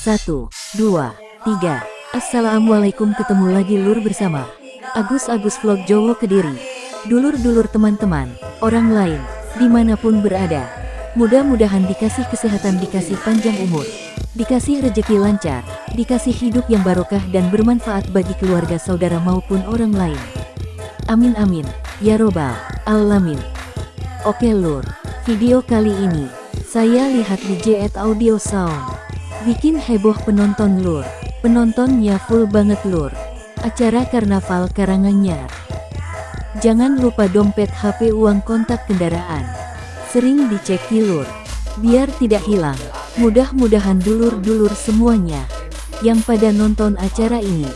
Satu, dua, tiga. Assalamualaikum ketemu lagi lur bersama Agus-Agus Vlog Jowo Kediri. Dulur-dulur teman-teman, orang lain, di mana pun berada. Mudah-mudahan dikasih kesehatan, dikasih panjang umur, dikasih rejeki lancar, dikasih hidup yang barokah dan bermanfaat bagi keluarga saudara maupun orang lain. Amin amin, ya robbal alamin. Oke lur, video kali ini, saya lihat di JET Audio Sound. Bikin heboh penonton lur, penontonnya full banget lur. Acara Karnaval Karanganyar. Jangan lupa dompet HP uang kontak kendaraan. Sering dicek lur, biar tidak hilang. Mudah-mudahan dulur-dulur semuanya yang pada nonton acara ini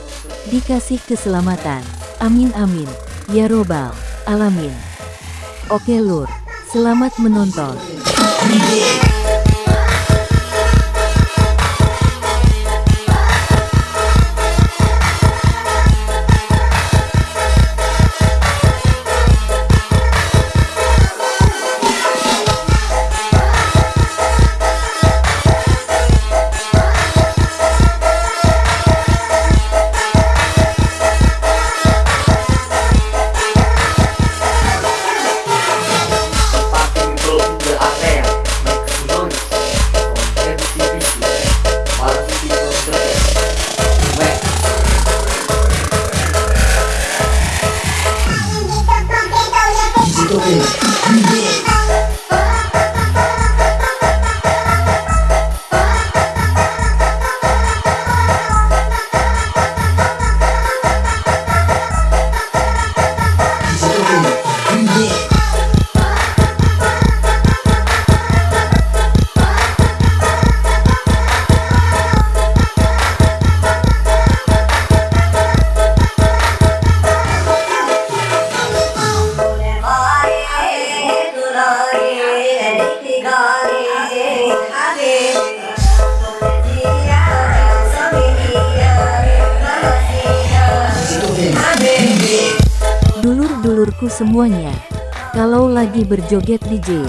dikasih keselamatan. Amin amin. Ya robbal alamin. Oke lur, selamat menonton. Dulur-dulurku semuanya, kalau lagi berjoget DJ,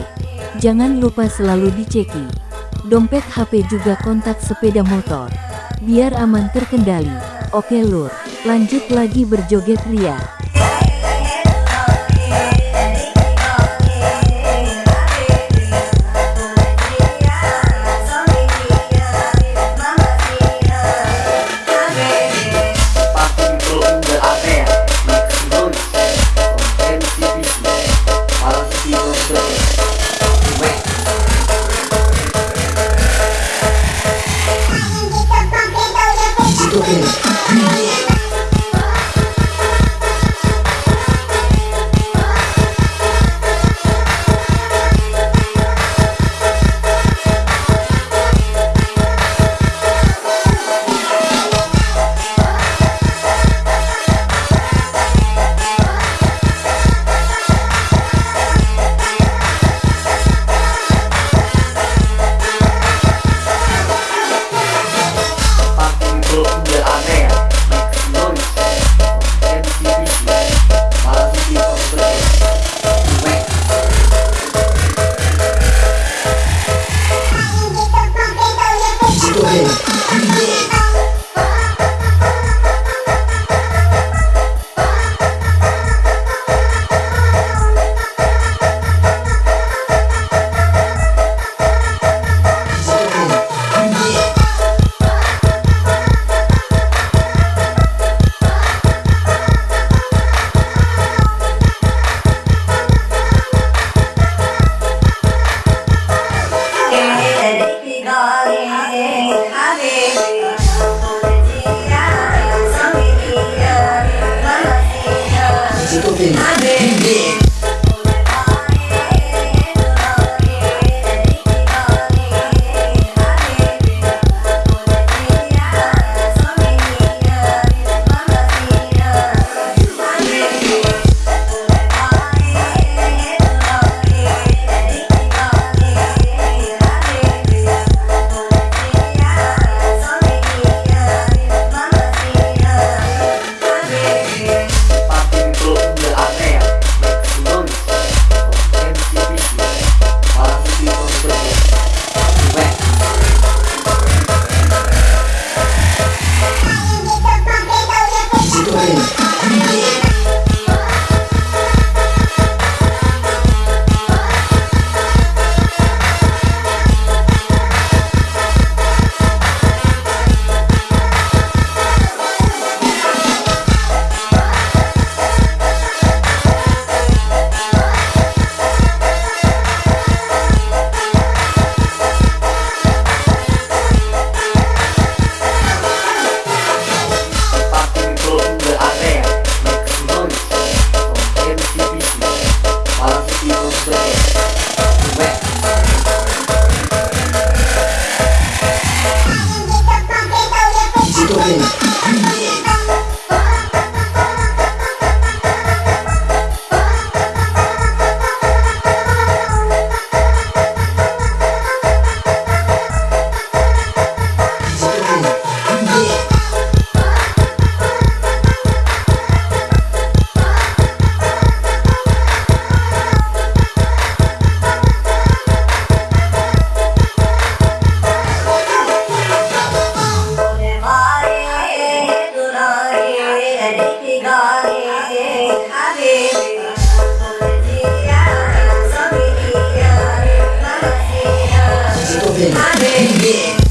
jangan lupa selalu diceki. Dompet HP juga kontak sepeda motor, biar aman terkendali. Oke lur, lanjut lagi berjoget ria. Amém. Amém.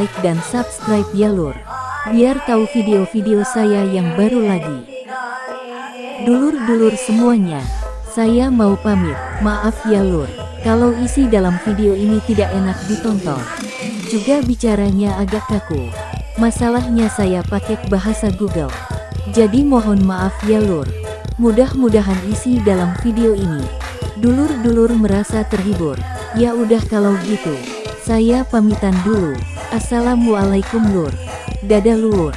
Like dan subscribe ya lur. Biar tahu video-video saya yang baru lagi. Dulur-dulur semuanya, saya mau pamit. Maaf ya lur, kalau isi dalam video ini tidak enak ditonton. Juga bicaranya agak kaku. Masalahnya saya pakai bahasa Google. Jadi mohon maaf ya lur. Mudah-mudahan isi dalam video ini. Dulur-dulur merasa terhibur. Ya udah kalau gitu. Saya pamitan dulu. Assalamualaikum Lur. Dadah Lur.